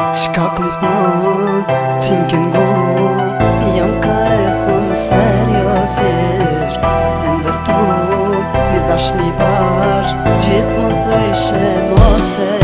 Qka këm thonë, ti m'ken bu Jam ka e thonë seriosisht E ndërtu, një dash një bash Gjithë më të ishe mosër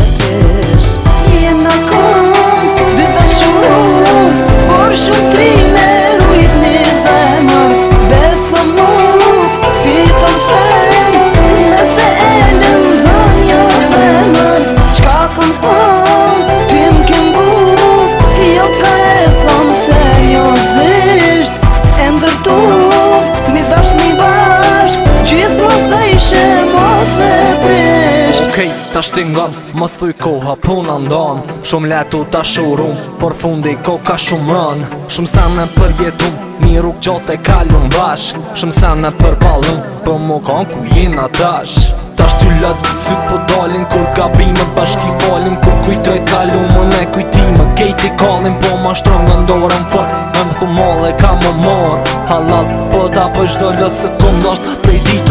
Okej, ta shtingon, mos thuj koha puna ndon Shumë letu ta shurum, por fundi ko ka shumë rën Shumë sa në përjetum, miru e kalun bash Shumë sa për përpallum, për po më kanë ku jena tash Ta shty lët, sytë po dalin, kur gabime bashki falim Kur kujtoj kalun, më ne kujtime, kejt i kallim Po ma shtron nga ndorën fort, më më thumole ka më mor Halat, po ta për po do lët, se kum dasht prej dit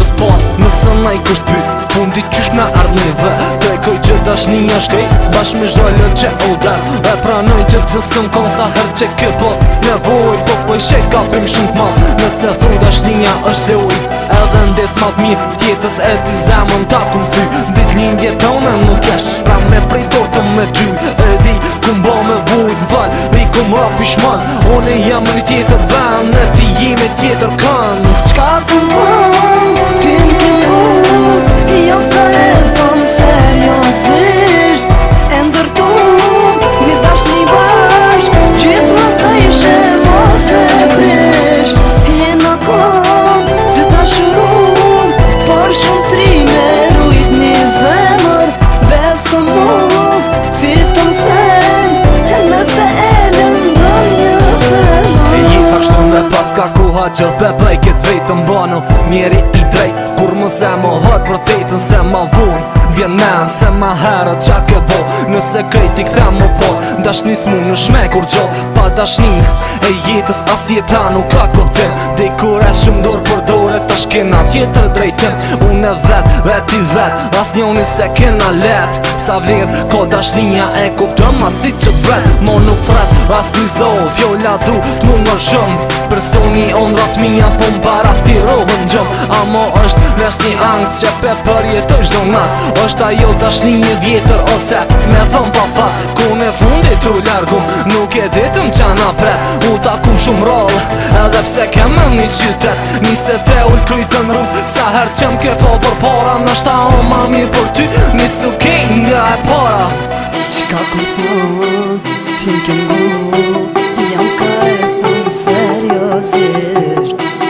sa na i kësht pyt Fundi qysh nga ardhneve Tekoj koj që dash një shkej Bash me zhdoj lën që u E pranoj që të sëm kon sa her që kë post Në voj po po i shek shumë t'mal Nëse thuj dash një është le Edhe në ditë mat mirë tjetës e ti zemën ta kum thy Dit lindje një nuk esh Pra me prej tortëm me ty E di ku mba me vuj në val Ri ku mba pishman One jam një tjetër vend Në ti jime tjetër kan që dhe pepej këtë vejtë Njeri i drejt, kur më se më hëtë Për tëjtën se më vunë Vjen në në se më herë qa ke bo Nëse krejt i këthe më po Dash një smu në shme kur gjo Pa dash një e jetës as jetanu Ka kërte, dhe kur e shumë dorë për dorë E tash kena tjetër drejtëm Unë e vetë, vetë i vetë, as një unë i se kena letë Sa vlirë, ko dashlinja e kuptëm, as i që bretë Mo nuk fretë, as një zohë, fjolla du të mund në shumë Personi onë dhatë mija, po më baraf t'i rohën gjëmë A mo është, nështë një angë, që pe përjetë është do natë është ajo dashlinje vjetër, ose me thëmë pa fatë Ku në fundi të largëm, nuk e ditëm që anë U takum shumë rollë, edhe pse kemë një qytet Nisë e ull krytën rëm Sa herë qëm ke po për para Në shta o ma mirë për ty Nisë u kej nga e para Qka ku thon Ti më kem gu Jam ka e të seriosisht